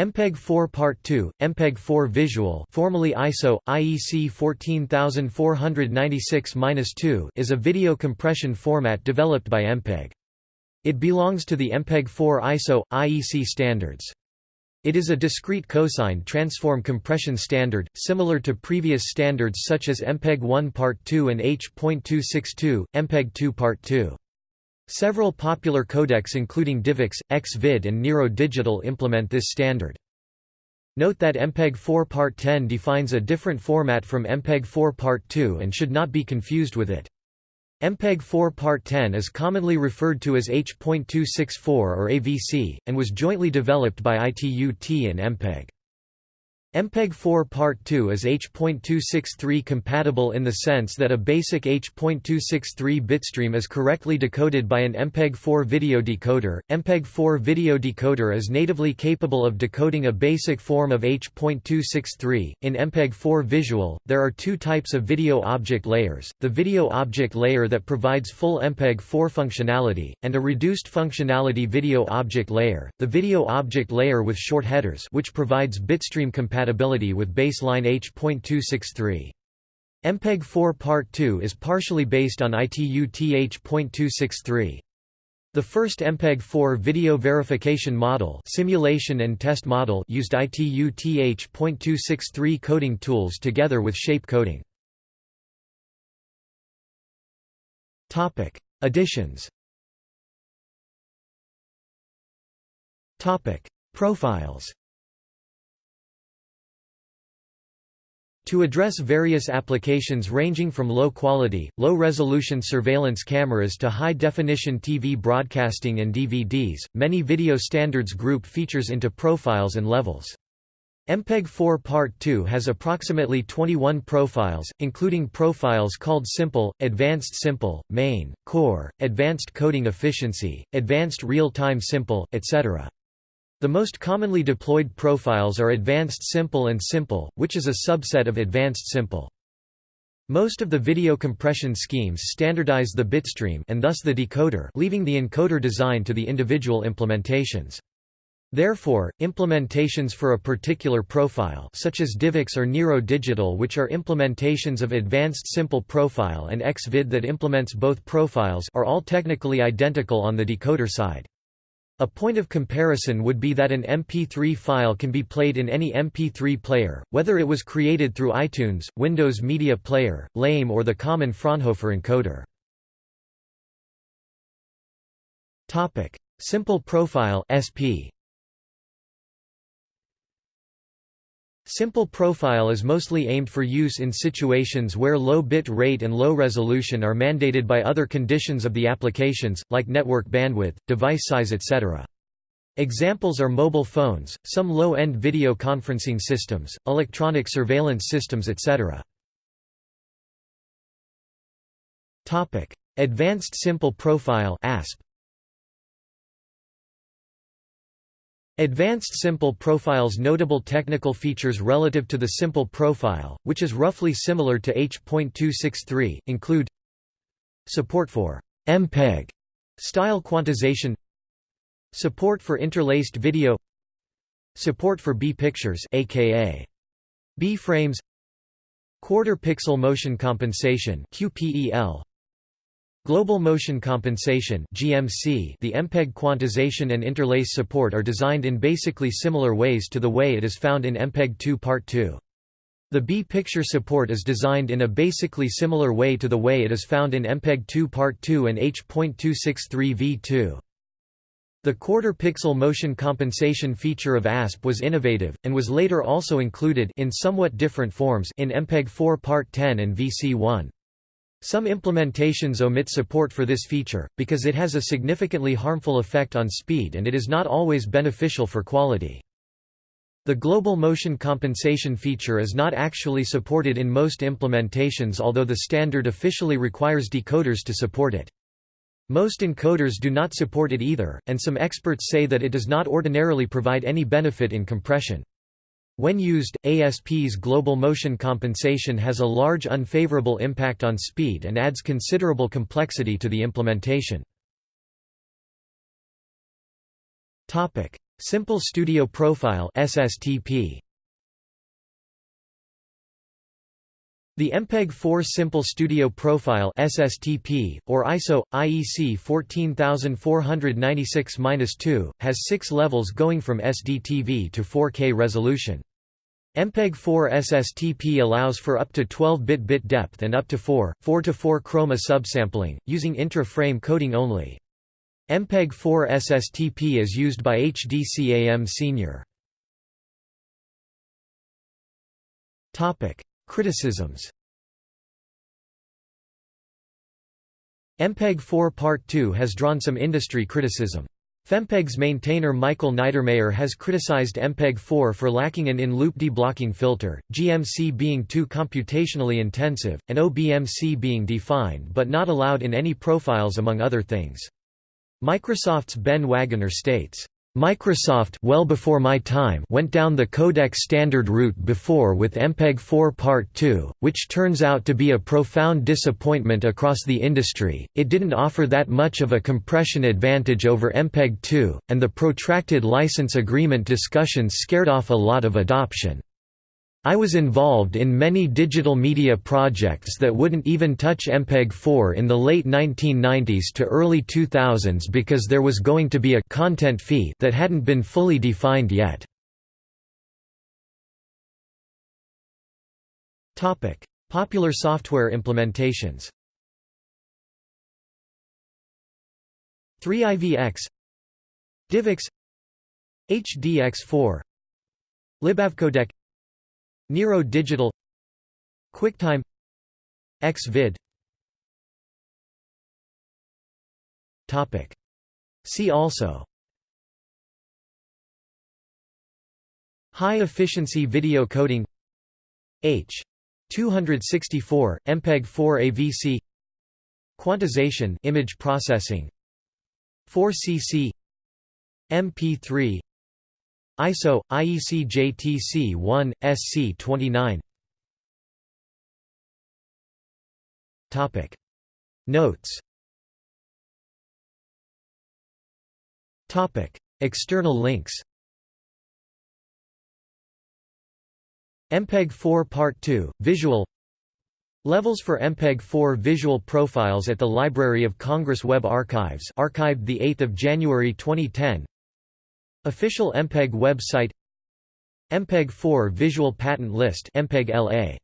MPEG-4 Part 2, MPEG-4 Visual formerly ISO, IEC 14496-2 is a video compression format developed by MPEG. It belongs to the MPEG-4 ISO, IEC standards. It is a discrete cosine transform compression standard, similar to previous standards such as MPEG-1 Part 2 and H.262, MPEG-2 Part 2. Several popular codecs including DivX, XVID and Nero Digital implement this standard. Note that MPEG-4 Part 10 defines a different format from MPEG-4 Part 2 and should not be confused with it. MPEG-4 Part 10 is commonly referred to as H.264 or AVC, and was jointly developed by ITU-T and MPEG. MPEG-4 Part 2 is H.263 compatible in the sense that a basic H.263 bitstream is correctly decoded by an MPEG-4 video decoder. MPEG-4 video decoder is natively capable of decoding a basic form of H.263. In MPEG-4 visual, there are two types of video object layers, the video object layer that provides full MPEG-4 functionality, and a reduced functionality video object layer, the video object layer with short headers which provides bitstream compatibility compatibility with baseline H.263. MPEG-4 Part 2 is partially based on ITU-TH.263. The first MPEG-4 video verification model simulation and test model used ITU-TH.263 coding tools together with shape coding. Topic: Additions Topic: Profiles To address various applications ranging from low-quality, low-resolution surveillance cameras to high-definition TV broadcasting and DVDs, many video standards group features into profiles and levels. MPEG-4 Part 2 has approximately 21 profiles, including profiles called Simple, Advanced Simple, Main, Core, Advanced Coding Efficiency, Advanced Real-Time Simple, etc. The most commonly deployed profiles are Advanced Simple and Simple, which is a subset of Advanced Simple. Most of the video compression schemes standardize the bitstream and thus the decoder leaving the encoder design to the individual implementations. Therefore, implementations for a particular profile such as DivX or Nero Digital which are implementations of Advanced Simple Profile and XVID that implements both profiles are all technically identical on the decoder side. A point of comparison would be that an MP3 file can be played in any MP3 player, whether it was created through iTunes, Windows Media Player, LAME or the common Fraunhofer encoder. Simple Profile SP Simple profile is mostly aimed for use in situations where low bit rate and low resolution are mandated by other conditions of the applications, like network bandwidth, device size etc. Examples are mobile phones, some low-end video conferencing systems, electronic surveillance systems etc. Advanced Simple Profile ASP Advanced Simple Profile's notable technical features relative to the Simple Profile, which is roughly similar to H.263, include Support for MPEG style quantization Support for interlaced video Support for B-pictures aka B-frames Quarter pixel motion compensation QPEL Global Motion Compensation (GMC). The MPEG quantization and interlace support are designed in basically similar ways to the way it is found in MPEG 2 Part 2. The B-picture support is designed in a basically similar way to the way it is found in MPEG 2 Part 2 and H.263 v2. The quarter-pixel motion compensation feature of ASP was innovative, and was later also included in somewhat different forms in MPEG 4 Part 10 and VC1. Some implementations omit support for this feature, because it has a significantly harmful effect on speed and it is not always beneficial for quality. The global motion compensation feature is not actually supported in most implementations although the standard officially requires decoders to support it. Most encoders do not support it either, and some experts say that it does not ordinarily provide any benefit in compression. When used, ASP's global motion compensation has a large unfavorable impact on speed and adds considerable complexity to the implementation. Topic: Simple Studio Profile SSTP The MPEG-4 Simple Studio Profile SSTP, or ISO, IEC 14496-2, has six levels going from SDTV to 4K resolution. MPEG-4 SSTP allows for up to 12-bit bit depth and up to 4, 4-4 chroma subsampling, using intra-frame coding only. MPEG-4 SSTP is used by HDCAM Senior. Criticisms MPEG-4 Part 2 has drawn some industry criticism. FFmpeg's maintainer Michael Niedermayer has criticized MPEG-4 for lacking an in-loop deblocking filter, GMC being too computationally intensive, and OBMC being defined but not allowed in any profiles among other things. Microsoft's Ben Waggoner states, Microsoft well before my time went down the codec standard route before with MPEG-4 Part 2, which turns out to be a profound disappointment across the industry. It didn't offer that much of a compression advantage over MPEG-2, and the protracted license agreement discussions scared off a lot of adoption. I was involved in many digital media projects that wouldn't even touch MPEG-4 in the late 1990s to early 2000s because there was going to be a content fee that hadn't been fully defined yet. Topic: Popular software implementations. 3IVX DivX. HDX4 LibAvCodec Nero Digital QuickTime Xvid. Topic. See also. High efficiency video coding. H. 264 MPEG 4 AVC Quantization image processing. 4cc MP3 ISO IEC JTC 1 SC 29 Topic. Notes. Topic. External links. MPEG-4 Part 2 Visual. Levels for MPEG-4 visual profiles at the Library of Congress Web Archives archived 8 January 2010 Official MPEG website MPEG 4 Visual Patent List MPEG LA